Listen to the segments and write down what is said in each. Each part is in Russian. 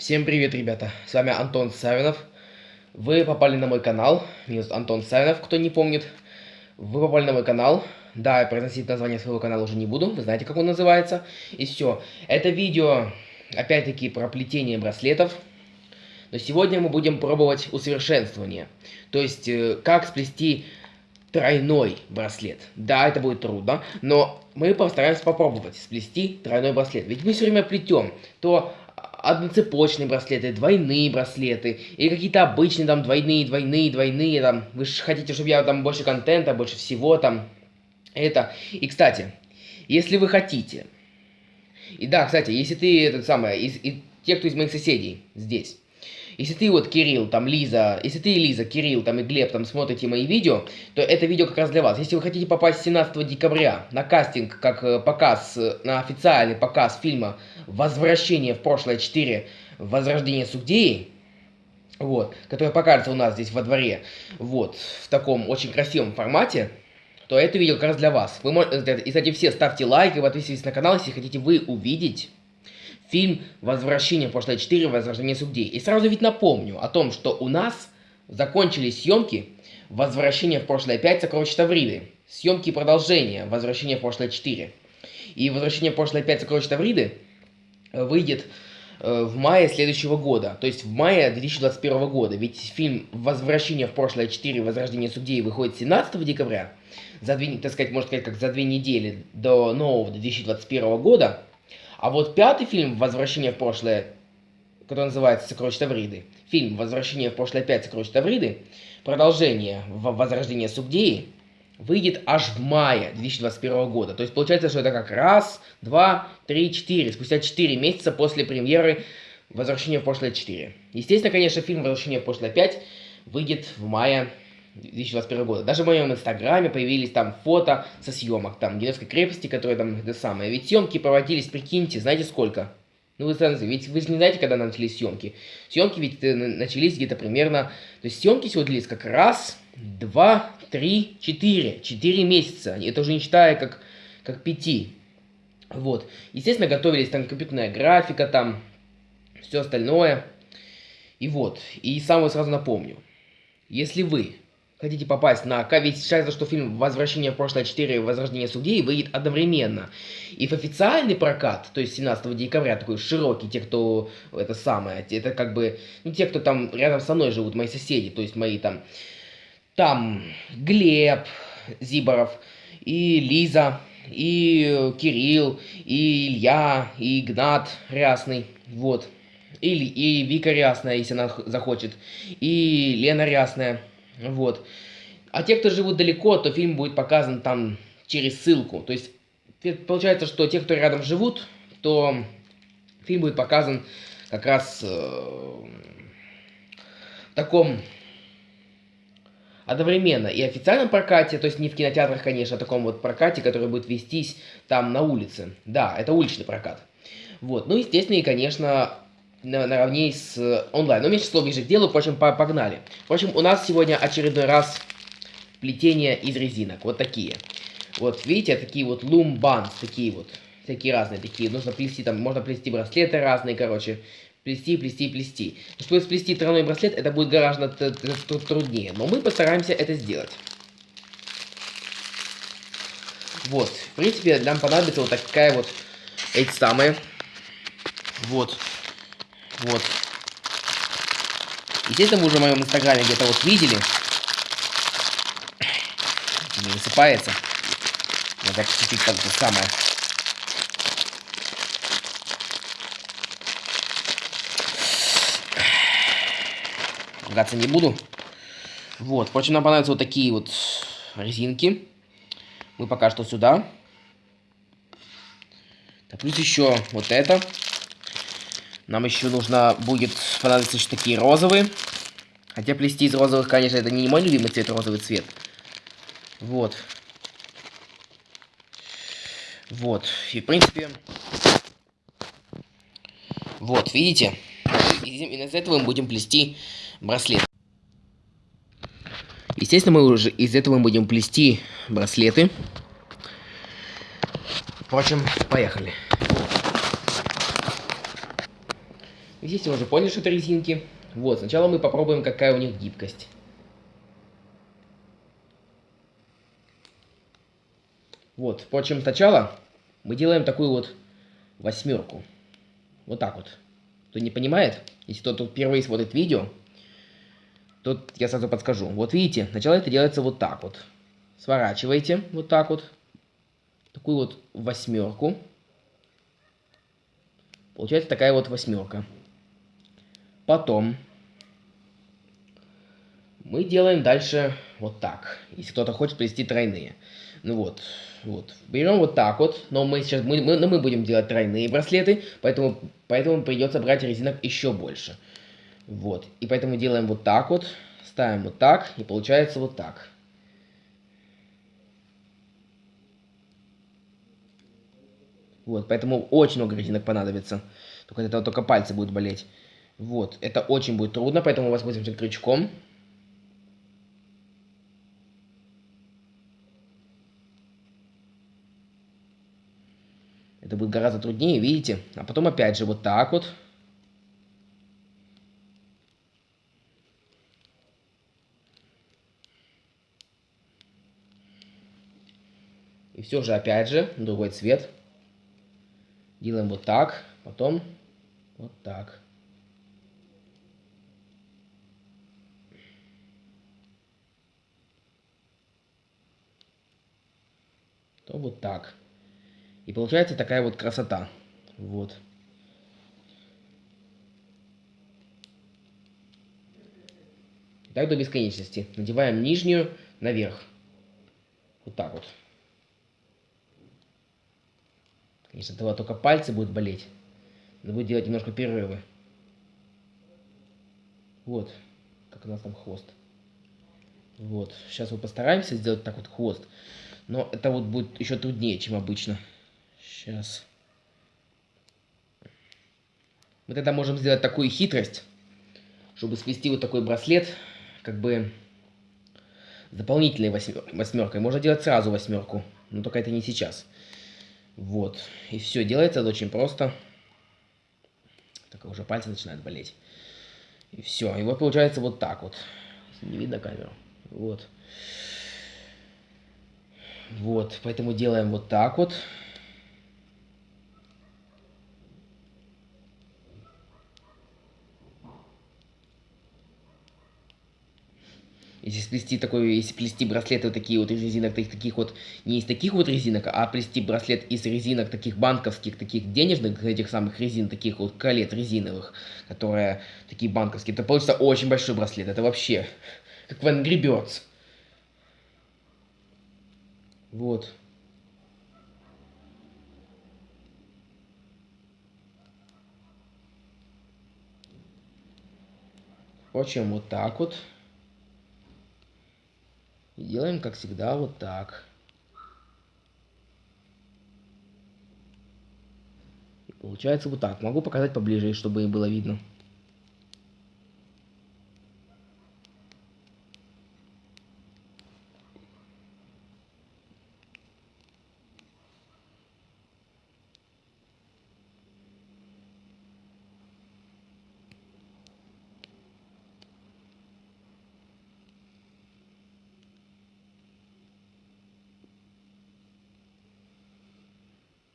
Всем привет, ребята! С вами Антон Савинов. Вы попали на мой канал. Меня зовут Антон Савинов, кто не помнит. Вы попали на мой канал. Да, я произносить название своего канала уже не буду. Вы знаете, как он называется. И все. Это видео, опять-таки, про плетение браслетов. Но сегодня мы будем пробовать усовершенствование. То есть, э, как сплести тройной браслет. Да, это будет трудно, но мы постараемся попробовать сплести тройной браслет. Ведь мы все время плетем то одноцепочные браслеты, двойные браслеты, или какие-то обычные там двойные, двойные, двойные, там, вы же хотите, чтобы я там больше контента, больше всего там, это. И, кстати, если вы хотите, и да, кстати, если ты, этот самый, из, и те, кто из моих соседей здесь, если ты вот, Кирилл, там, Лиза, если ты, Лиза, Кирилл, там, и Глеб, там, смотрите мои видео, то это видео как раз для вас. Если вы хотите попасть 17 декабря на кастинг, как э, показ, э, на официальный показ фильма «Возвращение в прошлое 4. Возрождение Сугдеи», вот, который покажется у нас здесь во дворе, вот, в таком очень красивом формате, то это видео как раз для вас. Вы можете, и, кстати, все ставьте лайк и подписывайтесь на канал, если хотите вы увидеть фильм «Возвращение в прошлое 4. Возрождение судей». И сразу ведь напомню о том, что у нас закончились съемки «Возвращение в прошлое 5. Сокровища Тавриды». Съемки продолжения «Возвращение в прошлое 4». И «Возвращение в прошлое 5. Сокровища Тавриды» выйдет э, в мае следующего года, то есть в мае 2021 года. Ведь фильм «Возвращение в прошлое 4. Возрождение судей» выходит 17 декабря, за две, так сказать, можно сказать, как за две недели до нового 2021 года. А вот пятый фильм «Возвращение в прошлое», который называется «Сокровища Тавриды», фильм «Возвращение в прошлое 5. Сокровища Тавриды», продолжение «Возрождение Сугдеи», выйдет аж в мае 2021 года. То есть получается, что это как раз, два, три, четыре. Спустя четыре месяца после премьеры «Возвращение в прошлое 4». Естественно, конечно, фильм «Возвращение в прошлое 5» выйдет в мае 2021 года. Даже в моем инстаграме появились там фото со съемок, там, Геневской крепости, которая там, это самое. Ведь съемки проводились, прикиньте, знаете сколько? Ну, вы сразу, ведь вы же не знаете, когда начались съемки. Съемки ведь э, начались где-то примерно... То есть съемки всего длились как раз, два, три, четыре. Четыре месяца. Это уже не считая как, как пяти. Вот. Естественно, готовились там компьютерная графика, там все остальное. И вот. И самое сразу напомню. Если вы хотите попасть на... Ведь считается, что фильм «Возвращение в прошлое 4. Возрождение судей» выйдет одновременно. И в официальный прокат, то есть 17 декабря, такой широкий, те, кто... Это самое, это как бы... Ну, те, кто там рядом со мной живут, мои соседи, то есть мои там... Там Глеб Зиборов и Лиза, и Кирилл, и Илья, и Игнат Рясный, вот. Или и Вика Рясная, если она захочет, и Лена Рясная, вот. А те, кто живут далеко, то фильм будет показан там через ссылку. То есть, получается, что те, кто рядом живут, то фильм будет показан как раз э, в таком одновременно и официальном прокате, то есть не в кинотеатрах, конечно, а таком вот прокате, который будет вестись там на улице. Да, это уличный прокат. Вот, ну, естественно, и, конечно, наравне с э, онлайн. Но меньше слов ближе к делу, впрочем, погнали. Впрочем, у нас сегодня очередной раз плетение из резинок. Вот такие. Вот, видите, такие вот лумбанс, такие вот. Всякие разные такие. Нужно плести, там, можно плести браслеты разные, короче. Плести, плести, плести. Чтобы сплести тройной браслет, это будет гораздо труднее. Но мы постараемся это сделать. Вот, в принципе, нам понадобится вот такая вот, эти самые, вот, вот. Естественно, вы уже в моем инстаграме где-то вот видели. Не высыпается. Надо чуть-чуть как-то самое. Ругаться не буду. Вот. Впрочем, нам понадобятся вот такие вот резинки. Мы пока что сюда. Так, плюс еще вот это. Нам еще нужно будет понадобиться еще такие розовые. Хотя плести из розовых, конечно, это не мой любимый цвет, розовый цвет. Вот. Вот. И, в принципе... Вот, видите? Именно из этого мы будем плести браслет. Естественно, мы уже из этого мы будем плести браслеты. Впрочем, поехали. Здесь вы уже поняли, что это резинки. Вот, сначала мы попробуем, какая у них гибкость. Вот, впрочем, сначала мы делаем такую вот восьмерку. Вот так вот. Кто не понимает, если кто-то впервые смотрит видео, тут я сразу подскажу. Вот видите, сначала это делается вот так вот. Сворачиваете вот так вот. Такую вот восьмерку. Получается такая вот восьмерка. Потом мы делаем дальше вот так. Если кто-то хочет плести тройные. Ну вот, вот. Берем вот так вот, но мы сейчас мы, мы, но мы будем делать тройные браслеты, поэтому, поэтому придется брать резинок еще больше. Вот. И поэтому делаем вот так вот, ставим вот так, и получается вот так. Вот, поэтому очень много резинок понадобится. Только это только пальцы будут болеть. Вот, это очень будет трудно, поэтому воспользуемся крючком. Это будет гораздо труднее, видите? А потом опять же вот так вот. И все же опять же другой цвет. Делаем вот так, потом вот так. То вот так. И получается такая вот красота. Вот. Так до бесконечности. Надеваем нижнюю наверх. Вот так вот. Конечно, этого только пальцы будут болеть. Надо будет делать немножко перерывы. Вот, как у нас там хвост. Вот, сейчас мы постараемся сделать так вот хвост. Но это вот будет еще труднее, чем обычно. Сейчас. Мы тогда можем сделать такую хитрость, чтобы сплести вот такой браслет, как бы дополнительной восьмеркой. Можно делать сразу восьмерку, но только это не сейчас. Вот. И все, делается это очень просто. Так уже пальцы начинают болеть. И все. И вот получается вот так вот. Не видно камеру. Вот. Вот. Поэтому делаем вот так вот. Если сплести такой, если плести браслеты вот такие вот из резинок, таких вот, не из таких вот резинок, а плести браслет из резинок таких банковских, таких денежных, этих самых резин, таких вот колет резиновых, которые такие банковские, то получится очень большой браслет. Это вообще как в Angry Birds. Вот. Впрочем, вот так вот. И делаем, как всегда, вот так. И получается вот так. Могу показать поближе, чтобы было видно.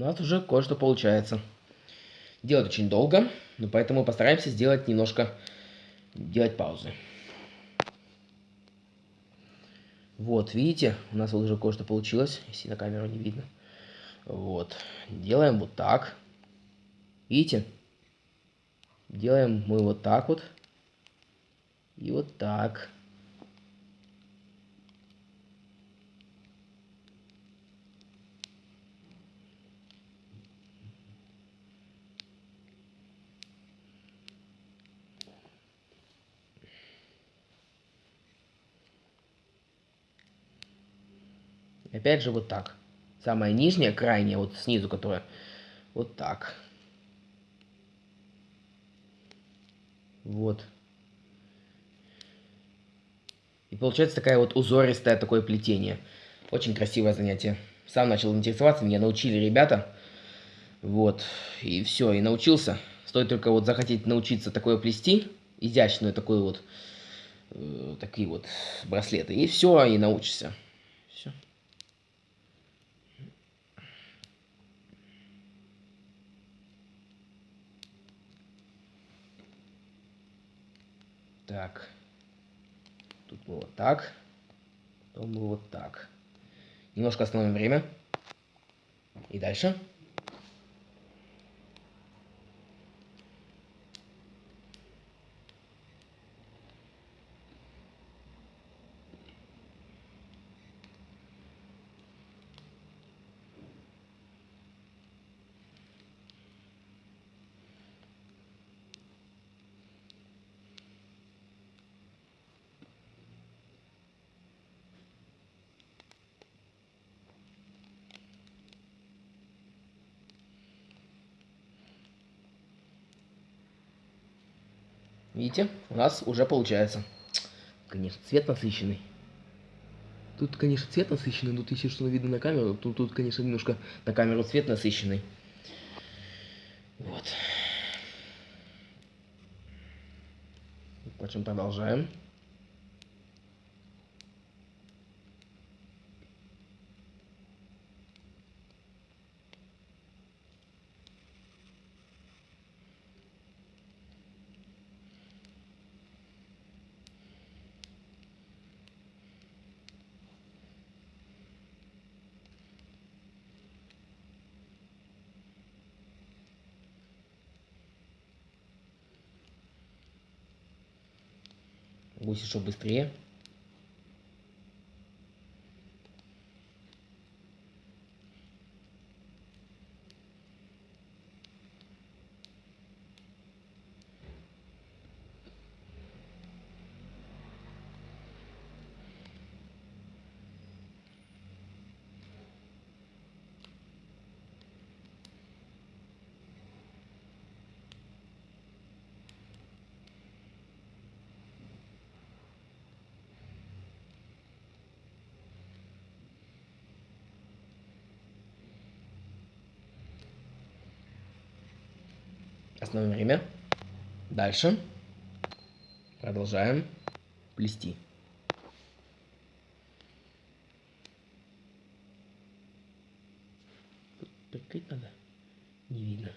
У нас уже кое-что получается. Делать очень долго, но поэтому постараемся сделать немножко, делать паузы. Вот, видите, у нас уже кое-что получилось, если на камеру не видно. Вот, делаем вот так. Видите? Делаем мы вот так вот. И вот так. Опять же вот так. Самая нижняя, крайняя, вот снизу, которая вот так. Вот. И получается такая вот узористое такое плетение. Очень красивое занятие. Сам начал интересоваться, меня научили ребята. Вот. И все, и научился. Стоит только вот захотеть научиться такое плести, изящную такую вот, э, такие вот браслеты, и все, и научишься. Все. Так. Тут мы вот так. Потом мы вот так. Немножко остановим время. И дальше. Видите, у нас уже получается. Конечно, цвет насыщенный. Тут, конечно, цвет насыщенный, тут если что видно на камеру, то тут, конечно, немножко на камеру цвет насыщенный. Вот. Впрочем, продолжаем. Гуси, что быстрее. Остановим время. Дальше. Продолжаем плести. Прикрыть надо? Не видно.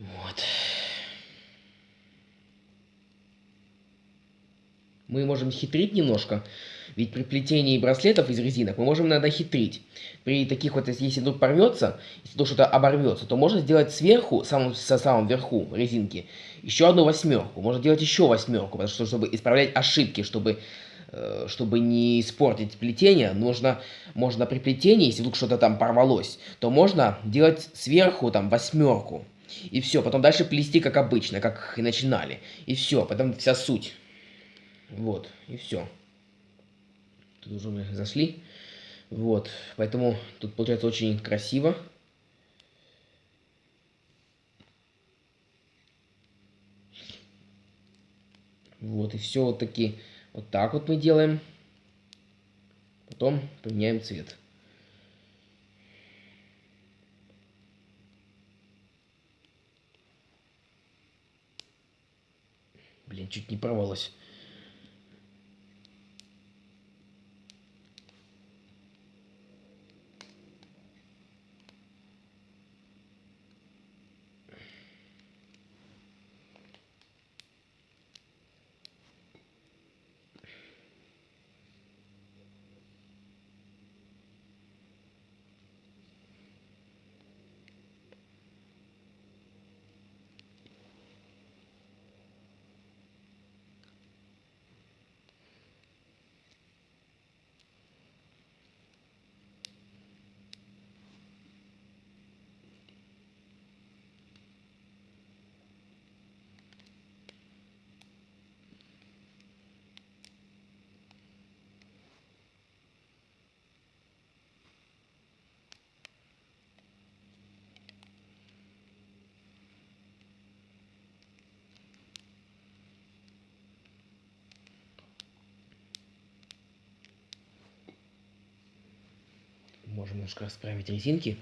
Вот. Мы можем хитрить немножко. Ведь при плетении браслетов из резинок мы можем иногда хитрить. При таких вот, если вдруг порвется, если вдруг что-то оборвется, то можно сделать сверху, самым, со самым верху резинки, еще одну восьмерку. Можно делать еще восьмерку, потому что чтобы исправлять ошибки, чтобы э, чтобы не испортить плетение, нужно, можно при плетении, если вдруг что-то там порвалось, то можно делать сверху там восьмерку. И все, потом дальше плести как обычно, как и начинали. И все, потом вся суть. Вот, и все. Тут уже мы зашли. Вот, поэтому тут получается очень красиво. Вот, и все вот таки вот так вот мы делаем. Потом поменяем цвет. Блин, чуть не порвалось. Можем немножко расправить резинки.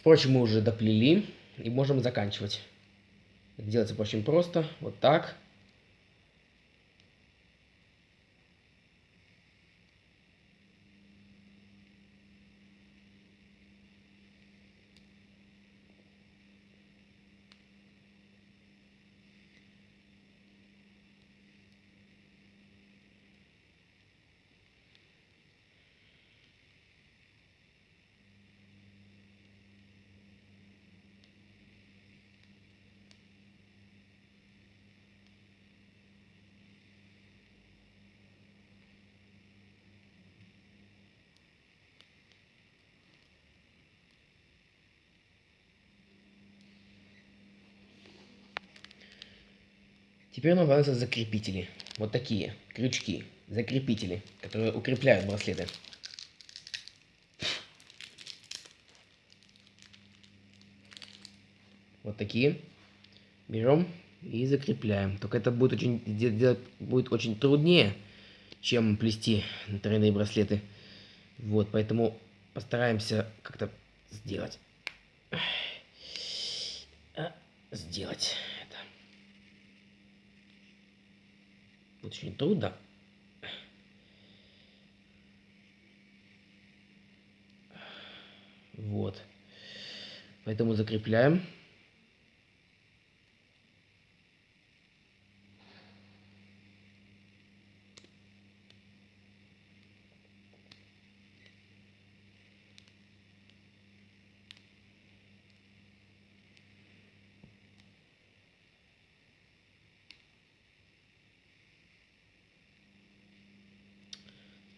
Впрочем, мы уже доплели и можем заканчивать. Делается очень просто. Вот так. Теперь нам понадобятся закрепители. Вот такие крючки, закрепители, которые укрепляют браслеты. Вот такие. Берем и закрепляем. Только это будет очень, делать будет очень труднее, чем плести тройные браслеты. Вот, поэтому постараемся как-то сделать. Сделать. Очень трудно. Вот. Поэтому закрепляем.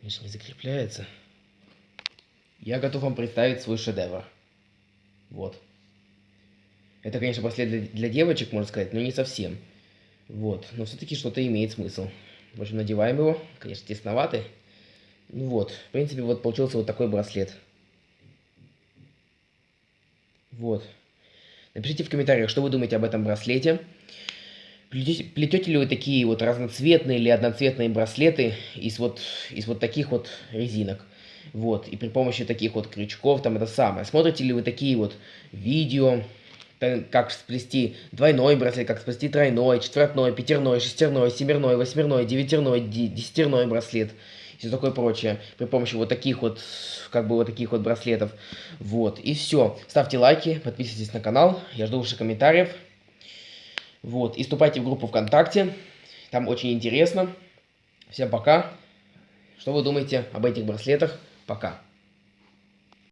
Конечно, не закрепляется. Я готов вам представить свой шедевр. Вот. Это, конечно, браслет для, для девочек, можно сказать, но не совсем. Вот. Но все-таки что-то имеет смысл. В общем, надеваем его. Конечно, тесноватый. Ну вот. В принципе, вот получился вот такой браслет. Вот. Напишите в комментариях, что вы думаете об этом браслете. Плетете, плетете ли вы такие вот разноцветные или одноцветные браслеты из вот, из вот таких вот резинок? Вот, и при помощи таких вот крючков, там это самое. Смотрите ли вы такие вот видео, как сплести двойной браслет, как сплести тройной, четвертной, пятерной, шестерной, семерной, восьмерной, девятерной, десятерной браслет и все такое прочее. При помощи вот таких вот, как бы вот таких вот браслетов. Вот, и все. Ставьте лайки, подписывайтесь на канал, я жду ваших комментариев. Вот, и вступайте в группу ВКонтакте, там очень интересно. Всем пока. Что вы думаете об этих браслетах? Пока.